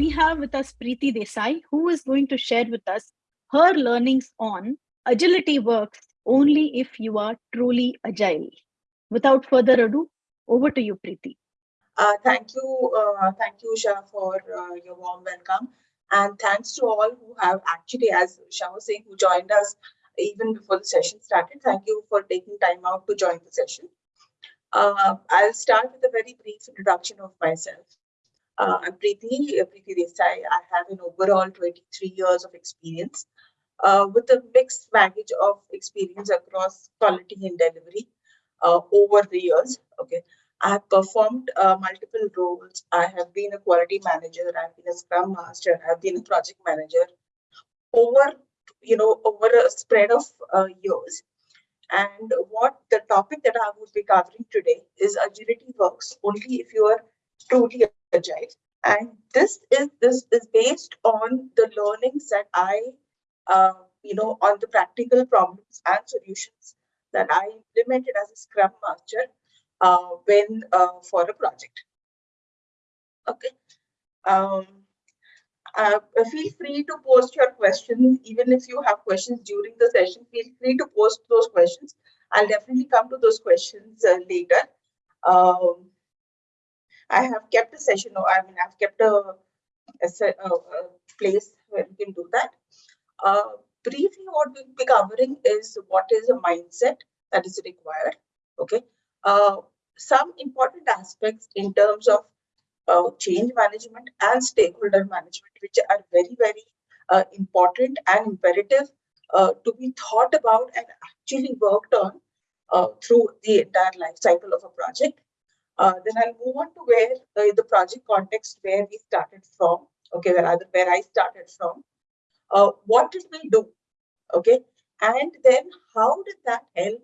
we have with us Preeti Desai, who is going to share with us her learnings on agility works only if you are truly agile. Without further ado, over to you, Preeti. Uh, thank you, uh, thank you, Usha, for uh, your warm welcome. And thanks to all who have actually, as Usha was saying, who joined us even before the session started. Thank you for taking time out to join the session. Uh, I'll start with a very brief introduction of myself. Uh, I'm Preeti, Preeti Desai. I have an overall 23 years of experience uh, with a mixed baggage of experience across quality and delivery uh, over the years. Okay, I have performed uh, multiple roles. I have been a quality manager. I've been a scrum master. I've been a project manager over, you know, over a spread of uh, years. And what the topic that I would be covering today is agility works only if you are truly And this is this is based on the learnings that I, uh, you know, on the practical problems and solutions that I implemented as a Scrum Master uh, when uh, for a project. Okay. Um, uh, feel free to post your questions, even if you have questions during the session, feel free to post those questions. I'll definitely come to those questions uh, later. Um, I have kept a session, or I mean, I've kept a, a, a place where we can do that. Uh, briefly, what we'll be covering is what is a mindset that is required. Okay. Uh, some important aspects in terms of uh, change management and stakeholder management, which are very, very uh, important and imperative uh, to be thought about and actually worked on uh, through the entire life cycle of a project. Uh, then I'll move on to where uh, the project context where we started from, okay, where, other, where I started from. what did we do? Okay, and then how did that help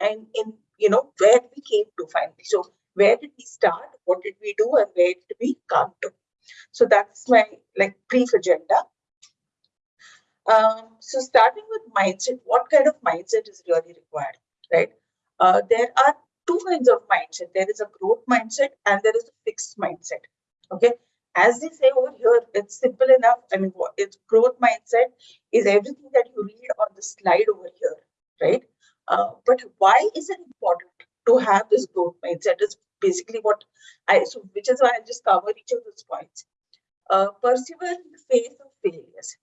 and in you know, where we came to finally. So where did we start? What did we do? And where did we come to? So that's my like brief agenda. Um, so starting with mindset, what kind of mindset is really required, right? Uh, there are two kinds of mindset. There is a growth mindset and there is a fixed mindset. Okay. As they say over here, it's simple enough. I mean, it's growth mindset is everything that you read on the slide over here, right? Uh, but why is it important to have this growth mindset is basically what I, so which is why I'll just cover each of those points. Uh, persevere in the face of failures.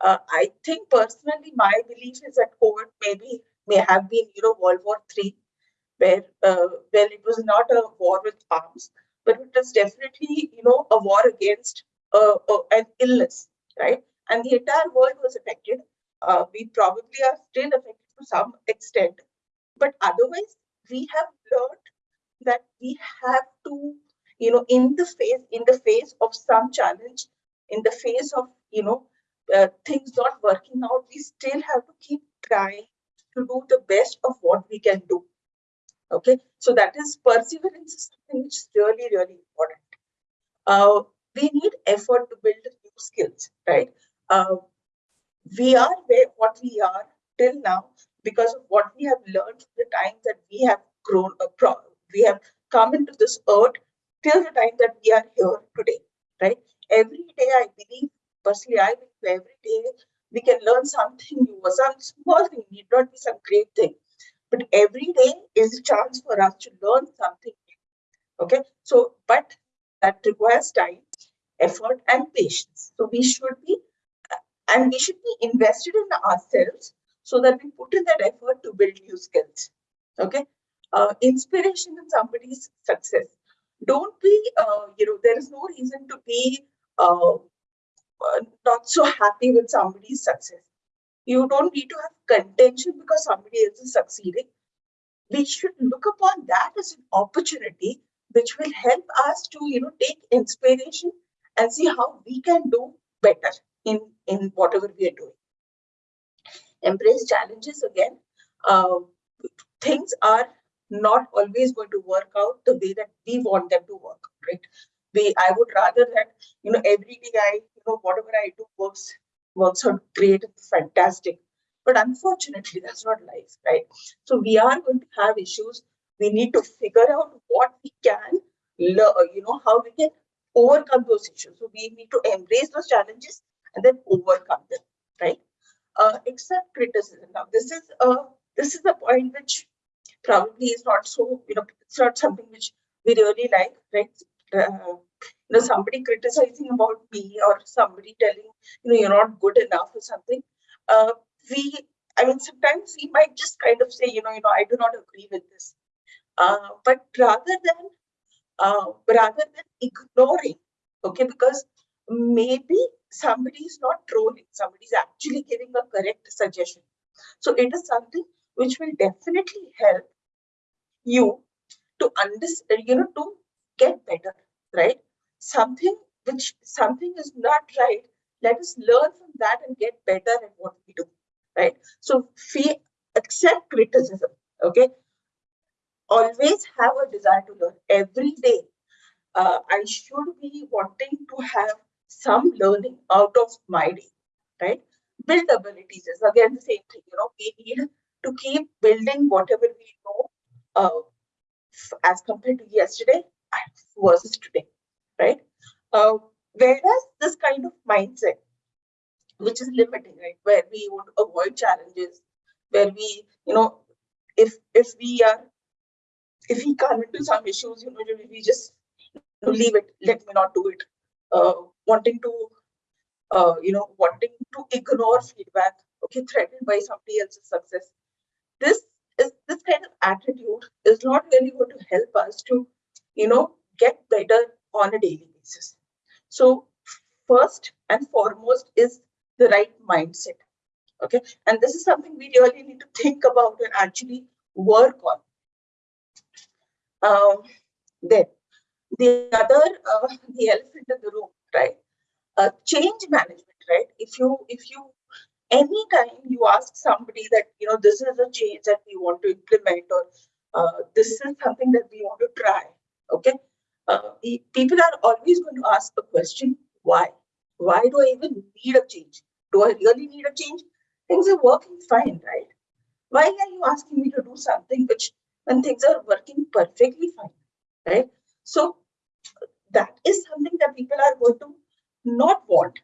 Uh, I think personally, my belief is that COVID maybe may have been, you know, World War Three, where uh, well, it was not a war with arms, but it was definitely, you know, a war against uh, an illness, right? And the entire world was affected. Uh, we probably are still affected to some extent. But otherwise, we have learned that we have to, you know, in the face, in the face of some challenge, in the face of, you know, uh, things not working out, we still have to keep trying to do the best of what we can do. Okay, so that is perseverance is something which is really, really important. Uh, we need effort to build new skills, right? Uh, we are where what we are till now because of what we have learned the time that we have grown up, we have come into this earth till the time that we are here today, right? Every day, I believe, personally, I believe every day we can learn something new, or some small thing, need not be some great thing. But every day is a chance for us to learn something new. Okay, so but that requires time, effort, and patience. So we should be, and we should be invested in ourselves so that we put in that effort to build new skills. Okay. Uh, inspiration in somebody's success. Don't be, uh, you know, there is no reason to be uh, uh, not so happy with somebody's success. You don't need to have contention because somebody else is succeeding. We should look upon that as an opportunity which will help us to, you know, take inspiration and see how we can do better in, in whatever we are doing embrace challenges again. Uh, things are not always going to work out the way that we want them to work, right? We, I would rather that, you know, every day I, you know, whatever I do works, works out great, fantastic. But unfortunately, that's not life, right? So we are going to have issues. We need to figure out what we can, learn, you know, how we can overcome those issues. So we need to embrace those challenges and then overcome them, right? Uh, accept criticism. Now, this is a this is a point which probably is not so you know it's not something which we really like, right? Uh, you know, somebody criticizing about me or somebody telling you know you're not good enough or something. Uh, we, I mean, sometimes we might just kind of say, you know, you know, I do not agree with this. Uh, but rather than uh, rather than ignoring, okay, because maybe somebody is not trolling, somebody is actually giving a correct suggestion. So it is something which will definitely help you to understand, you know, to get better, right? Something which something is not right, let us learn from that and get better at what we do, right? So we accept criticism, okay? always have a desire to learn every day. Uh, I should be wanting to have some learning out of my day, right? Build abilities is again the same thing. You know, we need to keep building whatever we know uh, as compared to yesterday versus today, right? Uh, whereas this kind of mindset, which is limiting, right, where we want to avoid challenges, where we, you know, if if we are if we come into some issues, you know, we just leave it, let me not do it. Uh, wanting to, uh, you know, wanting to ignore feedback, okay, threatened by somebody else's success. This is this kind of attitude is not really going to help us to, you know, get better on a daily basis. So first and foremost is the right mindset. Okay, and this is something we really need to think about and actually work on um, then the other, uh, the elephant in the room, right? Uh, change management, right? If you, if you, anytime you ask somebody that, you know, this is a change that we want to implement or uh, this is something that we want to try, okay? Uh, people are always going to ask the question, why? Why do I even need a change? Do I really need a change? Things are working fine, right? Why are you asking me to do something which when things are working perfectly fine, right? So that is something that people are going to not want.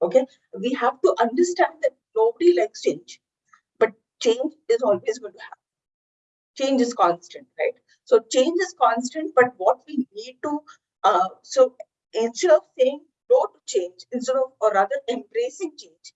Okay, we have to understand that nobody likes change, but change is always going to happen. Change is constant, right? So change is constant, but what we need to, uh, so instead of saying no to change, instead of, or rather embracing change,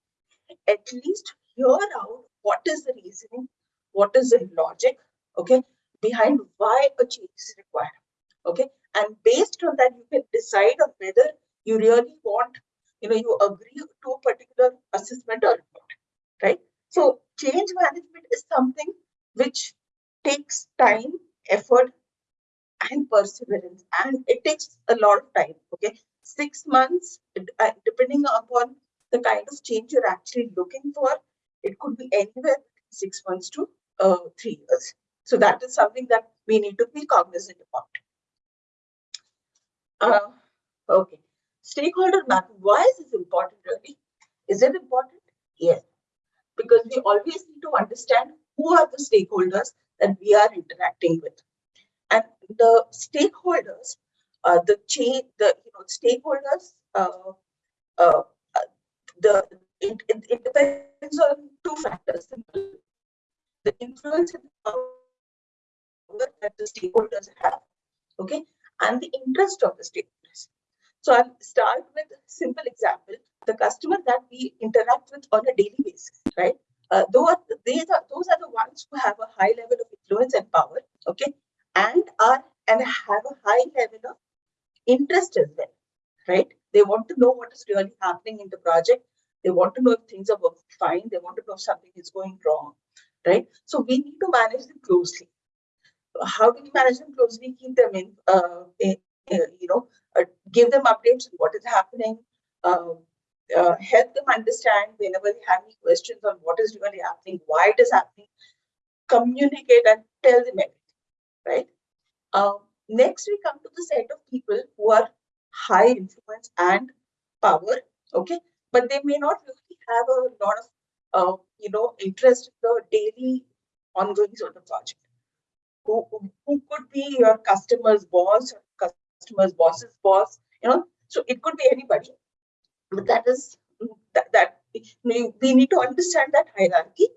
at least hear out what is the reasoning, what is the logic, okay, behind why a change is required. Okay. And based on that, you can decide on whether you really want, you know, you agree to a particular assessment or not. Right. So change management is something which takes time, effort, and perseverance. And it takes a lot of time. Okay. Six months, uh, depending upon the kind of change you're actually looking for, it could be anywhere six months to uh, three years. So that is something that we need to be cognizant about. Uh, okay. Stakeholder mapping. Why is this important really? Is it important? Yes. Because we always need to understand who are the stakeholders that we are interacting with. And the stakeholders, uh, the chain, the you know, stakeholders, uh, uh, the it, it, it depends on two factors. The influence and power that the stakeholders have, okay, and the interest of the stakeholders. So I'll start with a simple example. The customer that we interact with on a daily basis, right? Uh, those, are, those are the ones who have a high level of influence and power, okay, and are and have a high level of interest as well, right? They want to know what is really happening in the project. They want to know if things are working fine. They want to know if something is going wrong, right? So we need to manage them closely how do we manage them closely, keep them in, uh, in you know, uh, give them updates on what is happening, um, uh, help them understand whenever they have any questions on what is really happening, why it is happening, communicate and tell them everything, right? Um, next, we come to the set of people who are high influence and power, okay? But they may not really have a lot of, uh, you know, interest in the daily ongoing sort of project who, who could be your customer's boss, customer's boss's boss, you know, so it could be anybody, but that is that, that we need to understand that hierarchy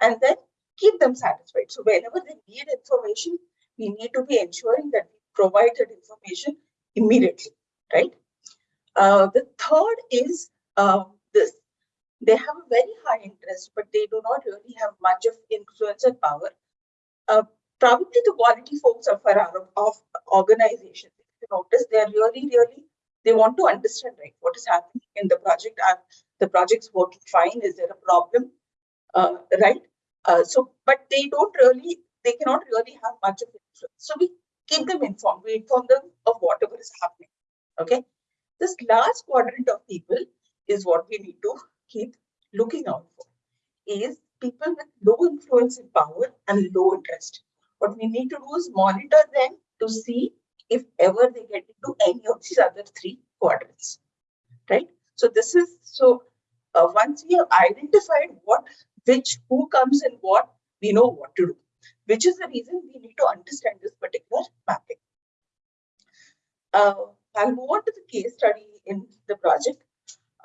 and then keep them satisfied. So whenever they need information, we need to be ensuring that we provide that information immediately, right? Uh, the third is uh, this. They have a very high interest, but they do not really have much of influence and power. Uh, probably the quality folks of our of organizations, if you notice, they are really, really, they want to understand, right, what is happening in the project. Are the project's working fine? Is there a problem? Uh, right? Uh, so, but they don't really, they cannot really have much of influence. So we keep them informed. We inform them of whatever is happening. Okay. This last quadrant of people is what we need to keep looking out for. Is people with low influence and power and low interest. What we need to do is monitor them to see if ever they get into any of these other three quadrants. Right. So this is so uh, once we have identified what which who comes in what, we know what to do, which is the reason we need to understand this particular mapping. Uh, I'll move on to the case study in the project.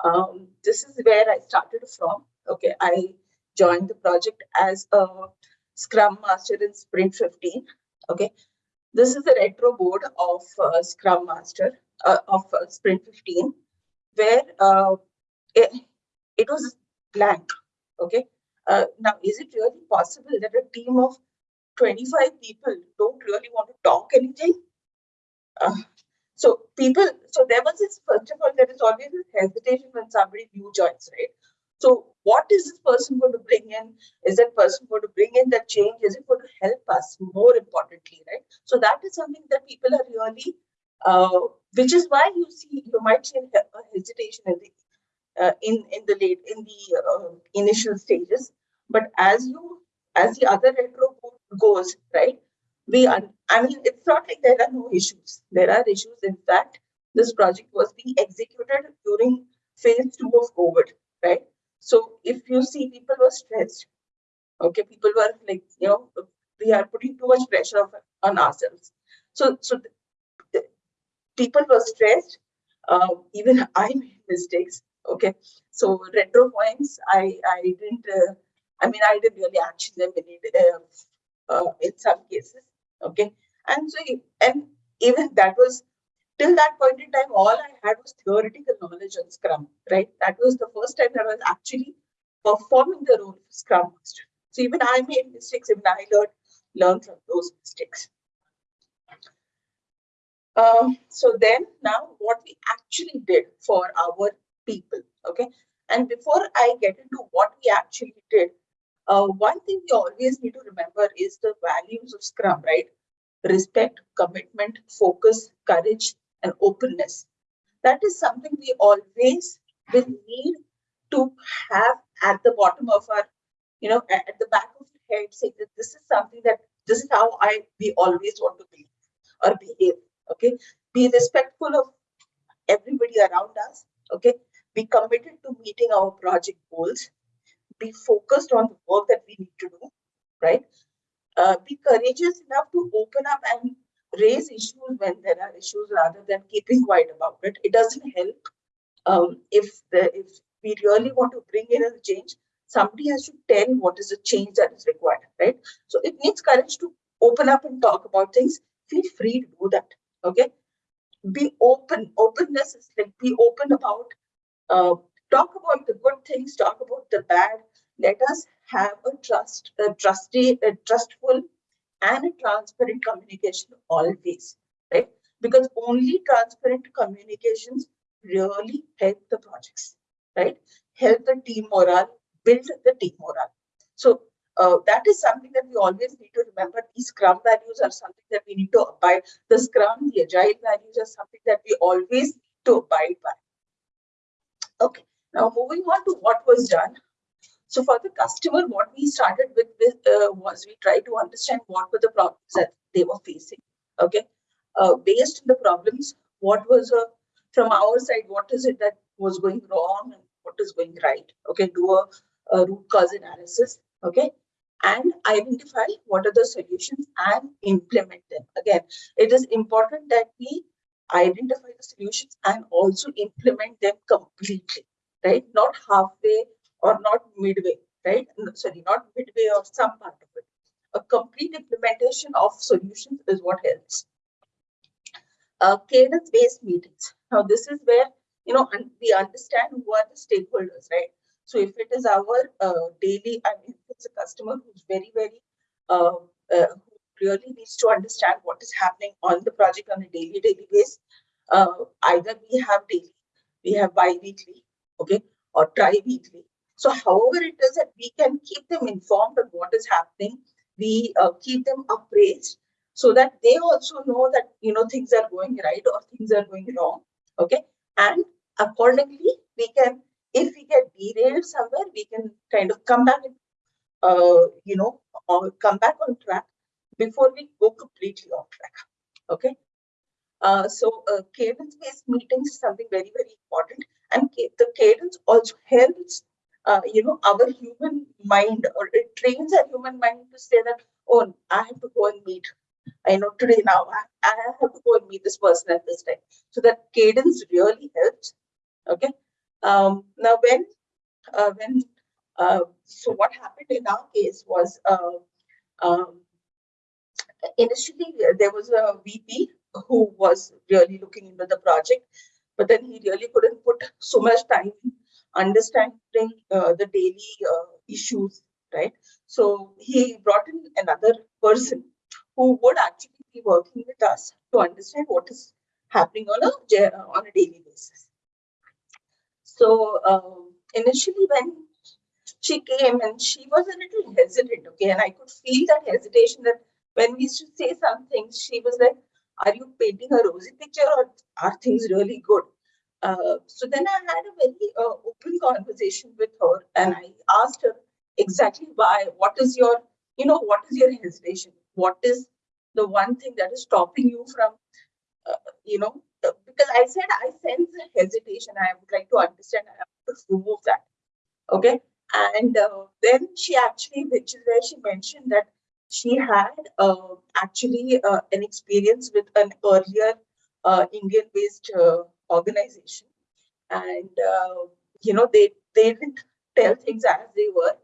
Um, this is where I started from. Okay, I joined the project as a Scrum Master in Sprint 15. Okay, this is a retro board of uh, Scrum Master uh, of uh, Sprint 15, where uh, it, it was blank. Okay, uh, now, is it really possible that a team of 25 people don't really want to talk anything? Uh, so people, so there was this, first of all, there is always this hesitation when somebody new joins, right? So what is this person going to bring in? Is that person going to bring in that change? Is it going to help us more importantly, right? So that is something that people are really, uh, which is why you see, you might see a hesitation in the uh, in in the late in the uh, initial stages but as you as the other retro goes right we are i mean it's not like there are no issues there are issues in fact this project was being executed during phase two of covid right so if you see people were stressed okay people were like you know we are putting too much pressure on ourselves so so people were stressed uh, even i made mistakes Okay, so retro points, I I didn't. Uh, I mean, I didn't really action them in uh, uh, in some cases. Okay, and so and even that was till that point in time, all I had was theoretical knowledge on Scrum. Right, that was the first time that I was actually performing the role of Scrum Master. So even I made mistakes, even I learned learn from those mistakes. Um, so then now what we actually did for our people. Okay. And before I get into what we actually did, uh, one thing we always need to remember is the values of Scrum, right? Respect, commitment, focus, courage, and openness. That is something we always will need to have at the bottom of our, you know, at the back of the head, say that this is something that this is how I we always want to be or behave. Okay. Be respectful of everybody around us. Okay be committed to meeting our project goals, be focused on the work that we need to do, right? Uh, be courageous enough to open up and raise issues when there are issues rather than keeping quiet about it. It doesn't help um, if the if we really want to bring in a change, somebody has to tell what is the change that is required, right? So it needs courage to open up and talk about things. Feel free to do that, okay? Be open. Openness is like be open about uh, talk about the good things, talk about the bad. Let us have a trust, a trusty, a trustful, and a transparent communication always, right? Because only transparent communications really help the projects, right? Help the team morale, build the team morale. So uh, that is something that we always need to remember. These Scrum values are something that we need to abide. The Scrum, the Agile values are something that we always need to abide by. Okay, now moving on to what was done. So for the customer, what we started with, with uh, was we tried to understand what were the problems that they were facing. Okay, uh, based on the problems, what was uh, from our side, what is it that was going wrong and what is going right? Okay, do a, a root cause analysis. Okay, and identify what are the solutions and implement them. Again, it is important that we identify the solutions and also implement them completely, right? Not halfway or not midway, right? Sorry, not midway or some part of it. A complete implementation of solutions is what helps. Uh, cadence-based meetings. Now, this is where you know we understand who are the stakeholders, right? So, if it is our uh, daily, I mean, if it's a customer who's very, very uh, uh, really needs to understand what is happening on the project on a daily daily basis. Uh, either we have daily, we have bi-weekly, okay, or tri-weekly. So however it is that we can keep them informed of what is happening, we uh, keep them appraised so that they also know that you know things are going right or things are going wrong, okay, and accordingly we can if we get derailed somewhere we can kind of come back and uh, you know come back on track before we go completely off track. Okay. Uh, so uh, cadence-based meetings is something very, very important. And the cadence also helps, uh, you know, our human mind or it trains our human mind to say that, oh, I have to go and meet. I know today now I, I have to go and meet this person at this time. So that cadence really helps. Okay. Um, now when, uh, when, uh, so what happened in our case was, uh, um, initially there was a VP who was really looking into the project, but then he really couldn't put so much time understanding uh, the daily uh, issues, right? So he brought in another person who would actually be working with us to understand what is happening on a on a daily basis. So um, initially when she came and she was a little hesitant, okay, and I could feel that hesitation that when we used to say something, she was like, are you painting a rosy picture or are things really good? Uh, so then I had a very uh, open conversation with her and I asked her exactly why, what is your, you know, what is your hesitation? What is the one thing that is stopping you from, uh, you know, uh, because I said I sense a hesitation. I would like to understand, I have to remove that. Okay. And uh, then she actually, which is where she mentioned that she had actually an experience with an earlier Indian-based uh, organization, and uh, you know they they didn't tell things as they were,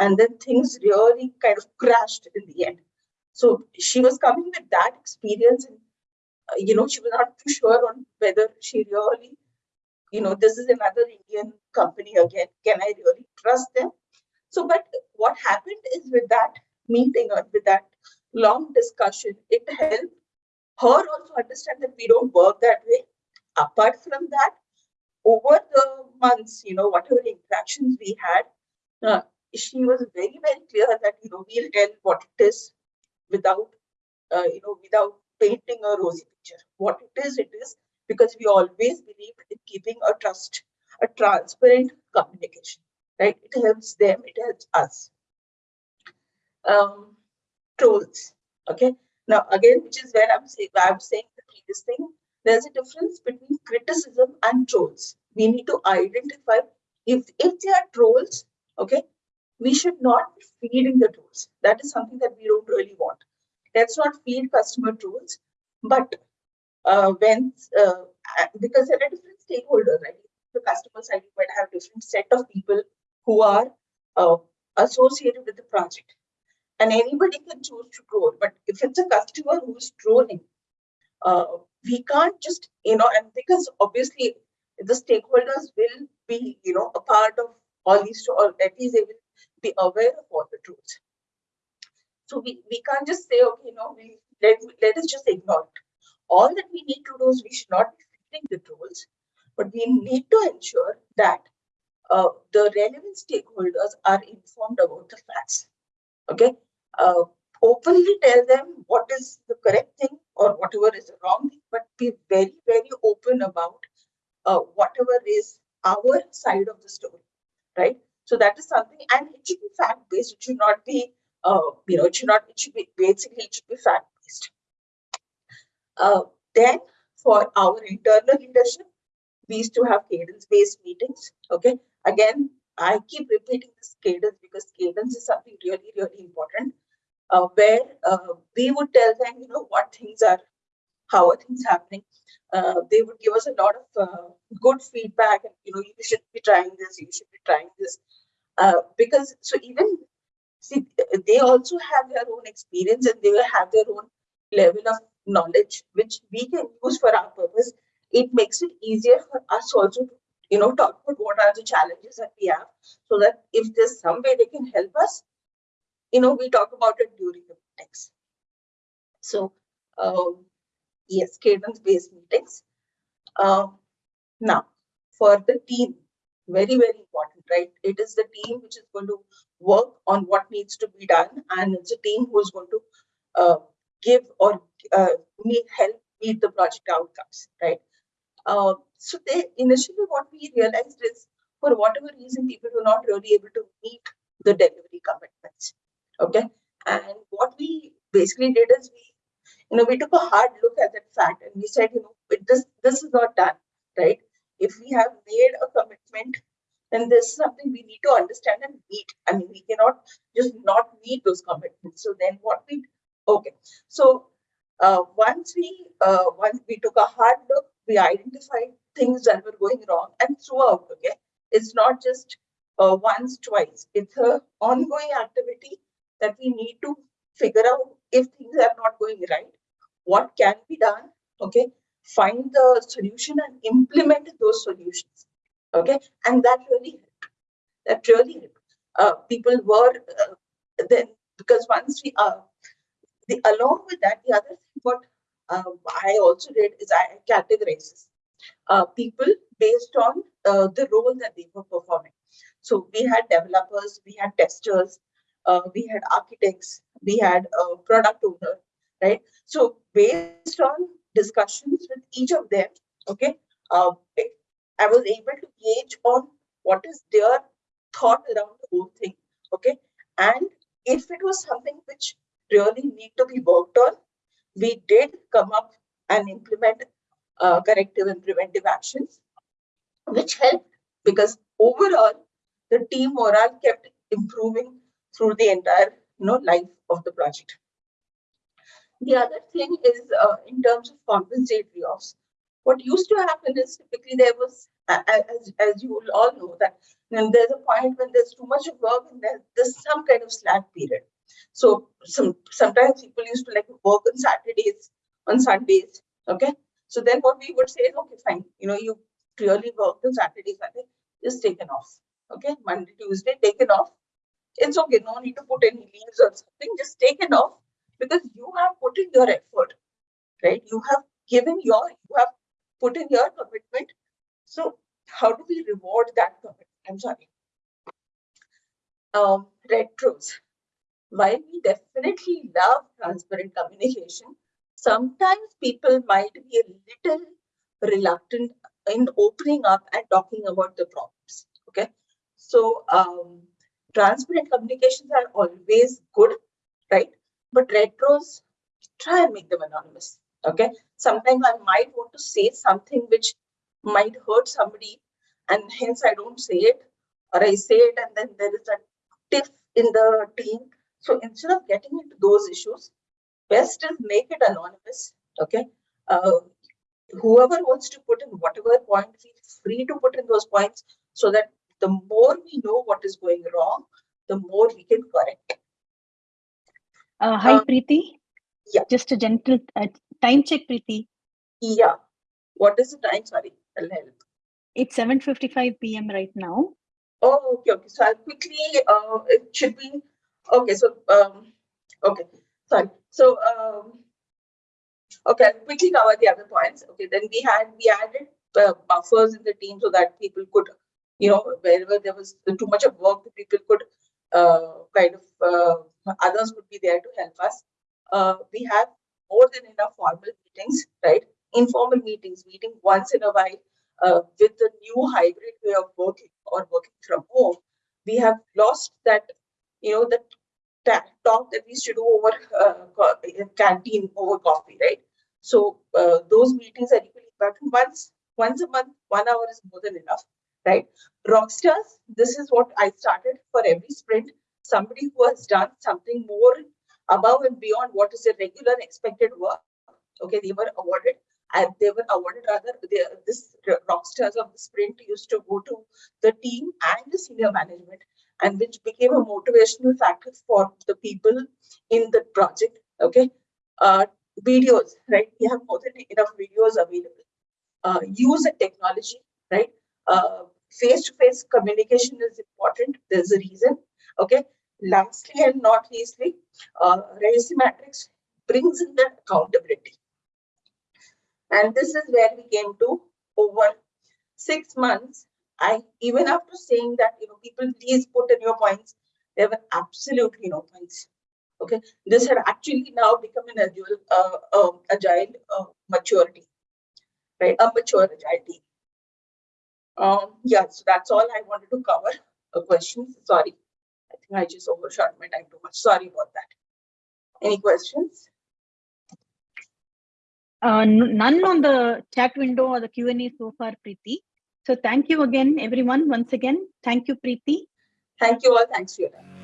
and then things really kind of crashed in the end. So she was coming with that experience, and uh, you know she was not too sure on whether she really, you know, this is another Indian company again. Can I really trust them? So, but what happened is with that meeting or with that long discussion, it helped her also understand that we don't work that way. Apart from that, over the months, you know, whatever interactions we had, uh, she was very, very clear that, you know, we'll tell what it is without, uh, you know, without painting a rosy picture. What it is, it is because we always believe in keeping a trust, a transparent communication, right? It helps them, it helps us um, trolls. Okay. Now, again, which is where I'm saying, I'm saying the previous thing, there's a difference between criticism and trolls. We need to identify if, if they are trolls, okay, we should not be feeding the trolls. That is something that we don't really want. Let's not feed customer trolls, but uh, when, uh, because there are different stakeholders, right? The customer side, you might have different set of people who are uh, associated with the project and anybody can choose to troll. But if it's a customer who's trolling, uh, we can't just, you know, and because obviously the stakeholders will be, you know, a part of all these, or at least they will be aware of all the trolls. So we, we can't just say, okay, no, we let, let us just ignore it. All that we need to do is we should not be the trolls, but we need to ensure that uh, the relevant stakeholders are informed about the facts. Okay, uh, openly tell them what is the correct thing or whatever is wrong thing, but be very, very open about uh, whatever is our side of the story, right? So that is something, and it should be fact based. It should not be, uh, you know, it should not. It should be basically it should be fact based. Uh, then for our internal leadership, we used to have cadence based meetings. Okay, again, I keep repeating this cadence because cadence is something really, really important uh, where we would tell them, you know, what things are how are things happening. Uh, they would give us a lot of uh, good feedback and you know you should be trying this you should be trying this uh, because so even see they also have their own experience and they will have their own level of knowledge which we can use for our purpose it makes it easier for us also to you know talk about what are the challenges that we have so that if there's some way they can help us you know we talk about it during the meetings. So um, yes cadence based meetings. Um, now for the team very very important right? It is the team which is going to work on what needs to be done and it's a team who's going to uh, give or uh, meet, help meet the project outcomes right? Uh, so they initially what we realized is for whatever reason people were not really able to meet the delivery commitments okay? And what we basically did is we you know we took a hard look at that fact and we said you know this this is not done right? If we have made a commitment then this is something we need to understand and meet. I mean we cannot just not meet those commitments. So then what we okay. So uh, once we uh, once we took a hard look we identified things that were going wrong and throughout okay? It's not just uh, once twice. It's a ongoing activity that we need to figure out if things are not going right. What can be done okay? Find the solution and implement those solutions okay? And that really helped. That really helped. Uh, people were uh, then because once we uh the along with that the other thing what uh, i also did is i categorized uh, people based on uh, the role that they were performing. So we had developers we had testers uh, we had architects we had a product owner right so based on discussions with each of them okay uh, I was able to gauge on what is their thought around the whole thing. Okay. And if it was something which really need to be worked on, we did come up and implement uh, corrective and preventive actions, which helped because overall the team morale kept improving through the entire you know life of the project. The other thing is uh, in terms of compensatory offs, what used to happen is typically there was, as, as you will all know, that there's a point when there's too much work and there's, there's some kind of slack period. So some sometimes people used to like work on Saturdays, on Sundays. Okay. So then what we would say is, okay, fine. You know, you clearly worked on Saturday, Sunday, just taken off. Okay. Monday, Tuesday, taken off. It's okay. No need to put any leaves or something. Just take it off because you have put in your effort, right? You have given your, you have put in your commitment. So how do we reward that commitment? I'm sorry. Um, retros. While we definitely love transparent communication, sometimes people might be a little reluctant in opening up and talking about the problems. Okay. So um, transparent communications are always good, right? But retros, try and make them anonymous okay? Sometimes i might want to say something which might hurt somebody and hence i don't say it or i say it and then there is a tiff in the team. So instead of getting into those issues best is make it anonymous okay? Uh, whoever wants to put in whatever point feel free to put in those points so that the more we know what is going wrong the more we can correct uh, hi uh, preeti yeah just a gentle uh, Time check, Preeti. Yeah. What is the time? Sorry, I'll help. It's 7.55 p.m. right now. Oh, okay, okay. So I'll quickly, uh, it should be, okay, so, um, okay, sorry. So, um, okay, I'll quickly cover the other points. Okay, then we had, we added uh, buffers in the team so that people could, you know, wherever there was too much of work, people could uh, kind of, uh, others would be there to help us. Uh, we have more than enough formal meetings, right? Informal meetings, meeting once in a while uh, with the new hybrid way of working or working from home. We have lost that, you know, that talk that we used to do over uh, canteen over coffee, right? So uh, those meetings are equally important. Once, once a month, one hour is more than enough, right? Rockstars, this is what I started for every sprint. Somebody who has done something more above and beyond what is the regular expected work, Okay, they were awarded and they were awarded rather they, this rock stars of the sprint used to go to the team and the senior management and which became a motivational factor for the people in the project okay uh, videos right we have more than enough videos available uh, use the technology right uh, face-to-face communication is important there's a reason okay lastly and not leastly uh, matrix brings in that accountability and this is where we came to over six months. I even after saying that, you know, people please put in your points, there were absolutely no points. Okay, this had actually now become an agile, uh, uh, agile uh, maturity, right? A mature agility. Um, yeah, so that's all I wanted to cover. Uh, questions? Sorry, I think I just overshot my time too much. Sorry about that. Any questions? Uh, none on the chat window or the Q&A so far, Preeti. So thank you again, everyone. Once again, thank you, Preeti. Thank you all. Thanks for your time.